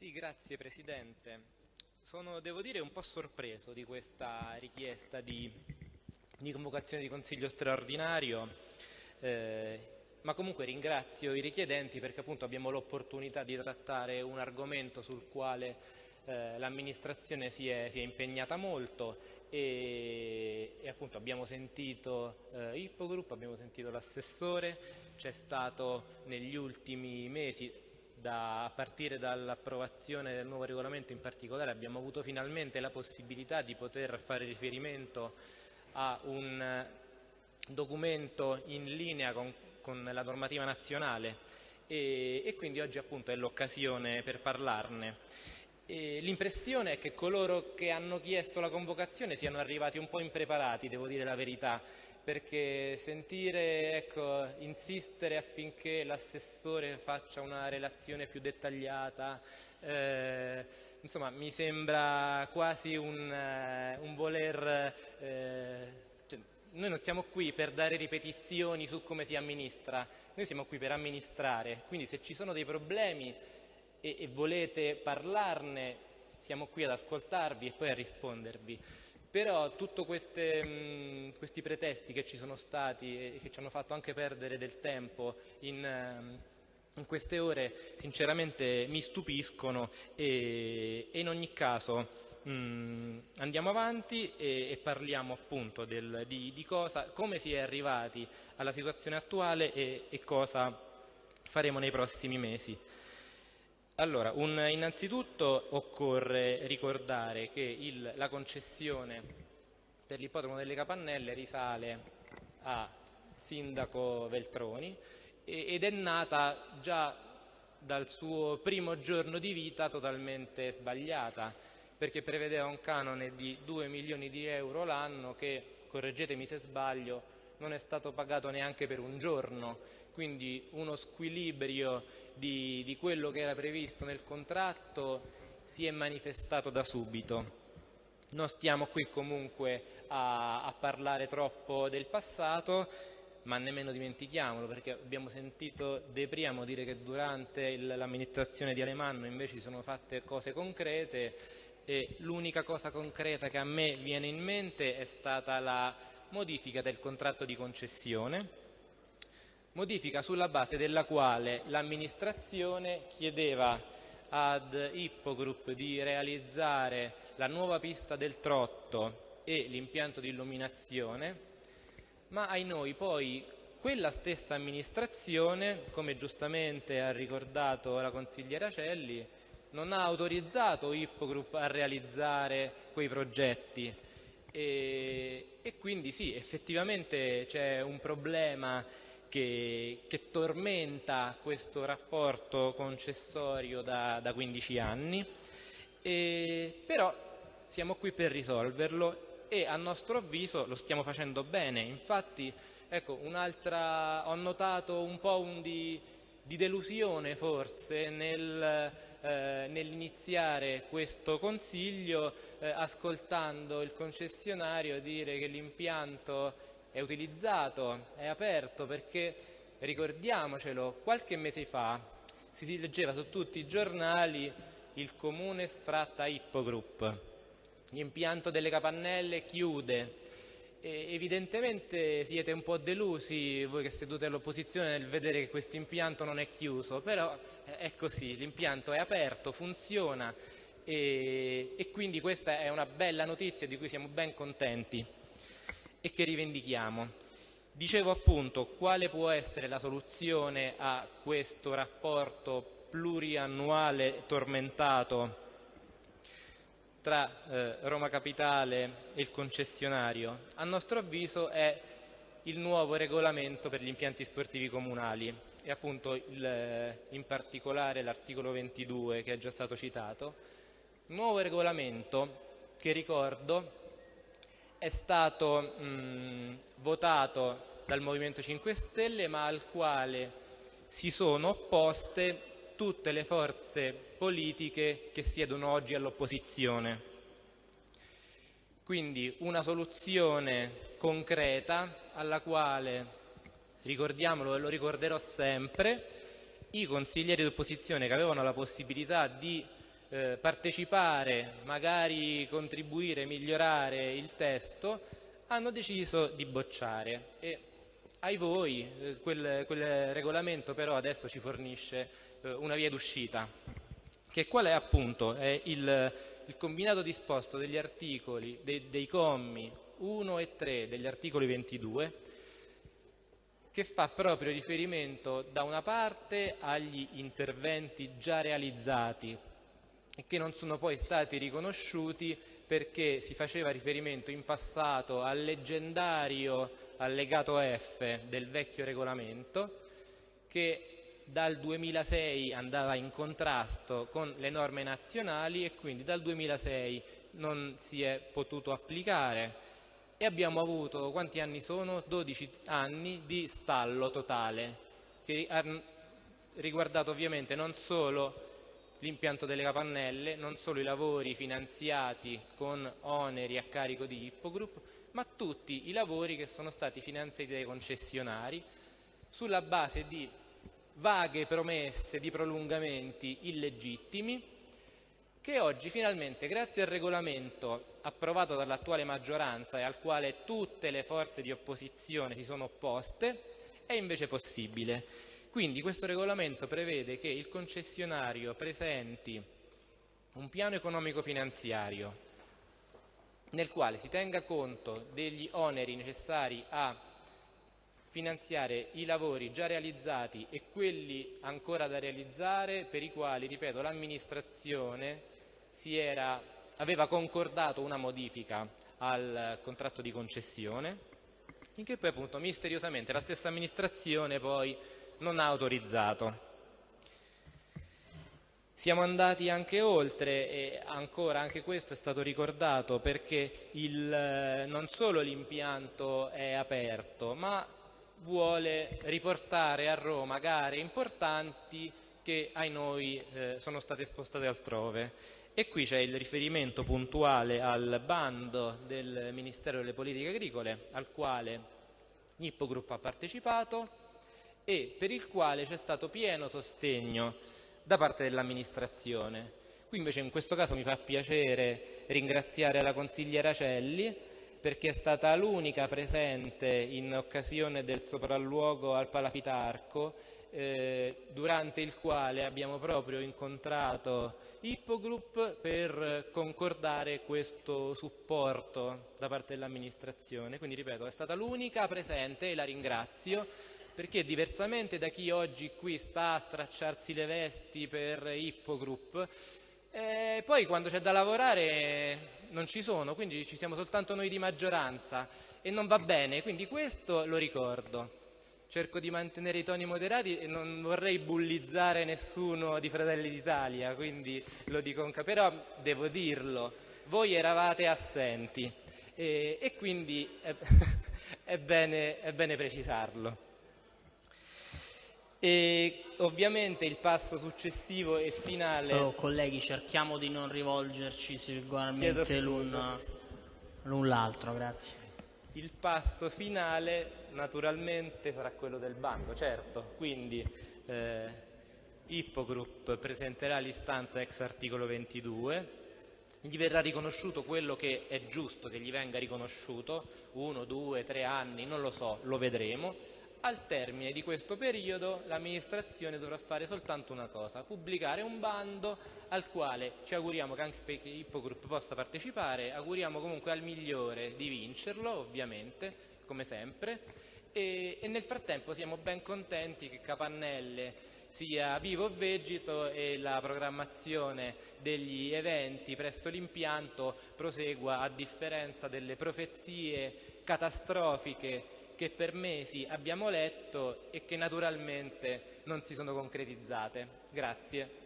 Sì, grazie Presidente. Sono, devo dire, un po' sorpreso di questa richiesta di, di convocazione di Consiglio straordinario, eh, ma comunque ringrazio i richiedenti perché appunto abbiamo l'opportunità di trattare un argomento sul quale eh, l'amministrazione si, si è, impegnata molto e, e appunto abbiamo sentito eh, Ippogroup, abbiamo sentito l'assessore, c'è stato negli ultimi mesi da, a partire dall'approvazione del nuovo regolamento in particolare abbiamo avuto finalmente la possibilità di poter fare riferimento a un documento in linea con, con la normativa nazionale e, e quindi oggi appunto è l'occasione per parlarne. L'impressione è che coloro che hanno chiesto la convocazione siano arrivati un po' impreparati, devo dire la verità, perché sentire, ecco, insistere affinché l'assessore faccia una relazione più dettagliata, eh, insomma mi sembra quasi un, eh, un voler... Eh, cioè, noi non siamo qui per dare ripetizioni su come si amministra, noi siamo qui per amministrare, quindi se ci sono dei problemi e, e volete parlarne siamo qui ad ascoltarvi e poi a rispondervi. Però tutti questi pretesti che ci sono stati e che ci hanno fatto anche perdere del tempo in, ehm, in queste ore sinceramente mi stupiscono e, e in ogni caso mh, andiamo avanti e, e parliamo appunto del, di, di, cosa, come si è arrivati alla situazione attuale e, e cosa faremo nei prossimi mesi. Allora, un, innanzitutto occorre ricordare che il, la concessione per l'ippodromo delle Capannelle risale a sindaco Veltroni ed è nata già dal suo primo giorno di vita totalmente sbagliata perché prevedeva un canone di 2 milioni di euro l'anno che, correggetemi se sbaglio, non è stato pagato neanche per un giorno, quindi uno squilibrio di, di quello che era previsto nel contratto si è manifestato da subito. Non stiamo qui comunque a, a, parlare troppo del passato, ma nemmeno dimentichiamolo, perché abbiamo sentito De Priamo dire che durante l'amministrazione di Alemanno invece si sono fatte cose concrete e l'unica cosa concreta che a me viene in mente è stata la modifica del contratto di concessione, modifica sulla base della quale l'amministrazione chiedeva ad Ippogroup di realizzare la nuova pista del Trotto e l'impianto di illuminazione, ma ai noi poi quella stessa amministrazione, come giustamente ha ricordato la consigliera Celli, non ha autorizzato Ippogroup a realizzare quei progetti e, e quindi sì, effettivamente c'è un problema che, che tormenta questo rapporto concessorio da, da 15 anni, e, però siamo qui per risolverlo e a nostro avviso lo stiamo facendo bene. Infatti, ecco, ho notato un po' un di, di delusione forse nel, eh, nell'iniziare questo consiglio eh, ascoltando il concessionario dire che l'impianto è utilizzato, è aperto perché ricordiamocelo, qualche mese fa si leggeva su tutti i giornali il comune sfratta Ippogroup, l'impianto delle capannelle chiude. Evidentemente siete un po' delusi voi che seduti all'opposizione nel vedere che questo impianto non è chiuso, però è così, l'impianto è aperto, funziona. E, e quindi questa è una bella notizia di cui siamo ben contenti e che rivendichiamo. Dicevo appunto quale può essere la soluzione a questo rapporto pluriannuale tormentato tra eh, Roma Capitale e il concessionario. A nostro avviso è il nuovo regolamento per gli impianti sportivi comunali e appunto il, in particolare l'articolo 22 che è già stato citato. Nuovo regolamento che ricordo è stato mh, votato dal Movimento 5 Stelle ma al quale si sono opposte tutte le forze politiche che siedono oggi all'opposizione. Quindi una soluzione concreta alla quale, ricordiamolo e lo ricorderò sempre, i consiglieri d'opposizione che avevano la possibilità di eh, partecipare, magari contribuire, migliorare il testo, hanno deciso di bocciare. E ai voi, eh, quel, quel, regolamento però adesso ci fornisce una via d'uscita, che qual è appunto? È il, il combinato disposto degli articoli, dei, dei commi 1 e 3 degli articoli 22, che fa proprio riferimento da una parte agli interventi già realizzati e che non sono poi stati riconosciuti perché si faceva riferimento in passato al leggendario allegato F del vecchio regolamento che dal 2006 andava in contrasto con le norme nazionali e quindi dal 2006 non si è potuto applicare e abbiamo avuto, quanti anni sono? 12 anni di stallo totale che ha riguardato ovviamente non solo l'impianto delle capannelle, non solo i lavori finanziati con oneri a carico di Ippogroup, ma tutti i lavori che sono stati finanziati dai concessionari sulla base di vaghe promesse di prolungamenti illegittimi che oggi finalmente, grazie al regolamento approvato dall'attuale maggioranza e al quale tutte le forze di opposizione si sono opposte, è invece possibile. Quindi questo regolamento prevede che il concessionario presenti un piano economico finanziario nel quale si tenga conto degli oneri necessari a finanziare i lavori già realizzati e quelli ancora da realizzare per i quali, ripeto, l'amministrazione aveva concordato una modifica al contratto di concessione, finché poi appunto misteriosamente la stessa amministrazione poi non ha autorizzato. Siamo andati anche oltre e ancora anche questo è stato ricordato perché il, non solo l'impianto è aperto ma vuole riportare a Roma gare importanti che ai noi eh, sono state spostate altrove e qui c'è il riferimento puntuale al bando del Ministero delle Politiche Agricole al quale Ippo Group ha partecipato e per il quale c'è stato pieno sostegno da parte dell'amministrazione. Qui invece in questo caso mi fa piacere ringraziare la consigliera Celli perché è stata l'unica presente in occasione del sopralluogo al Palafitarco eh, durante il quale abbiamo proprio incontrato Ippogroup per concordare questo supporto da parte dell'amministrazione. Quindi ripeto, è stata l'unica presente e la ringrazio perché diversamente da chi oggi qui sta a stracciarsi le vesti per Ippogroup, poi quando c'è da lavorare non ci sono, quindi ci siamo soltanto noi di maggioranza e non va bene, quindi questo lo ricordo. Cerco di mantenere i toni moderati e non vorrei bullizzare nessuno di Fratelli d'Italia, quindi lo dico anche, però devo dirlo, voi eravate assenti e, e quindi è, è, bene, è bene precisarlo. E ovviamente il passo successivo e finale. Solo colleghi, cerchiamo di non rivolgerci singolarmente l'un, l'altro, grazie. Il passo finale naturalmente sarà quello del bando, certo, quindi eh, Ippogroup presenterà l'istanza ex articolo 22, gli verrà riconosciuto quello che è giusto che gli venga riconosciuto, uno, due, tre anni, non lo so, lo vedremo al termine di questo periodo l'amministrazione dovrà fare soltanto una cosa, pubblicare un bando al quale ci auguriamo che anche Ippogroup possa partecipare, auguriamo comunque al migliore di vincerlo ovviamente, come sempre, e, e nel frattempo siamo ben contenti che Capannelle sia vivo o vegeto e la programmazione degli eventi presso l'impianto prosegua a differenza delle profezie catastrofiche che per mesi abbiamo letto e che naturalmente non si sono concretizzate. Grazie.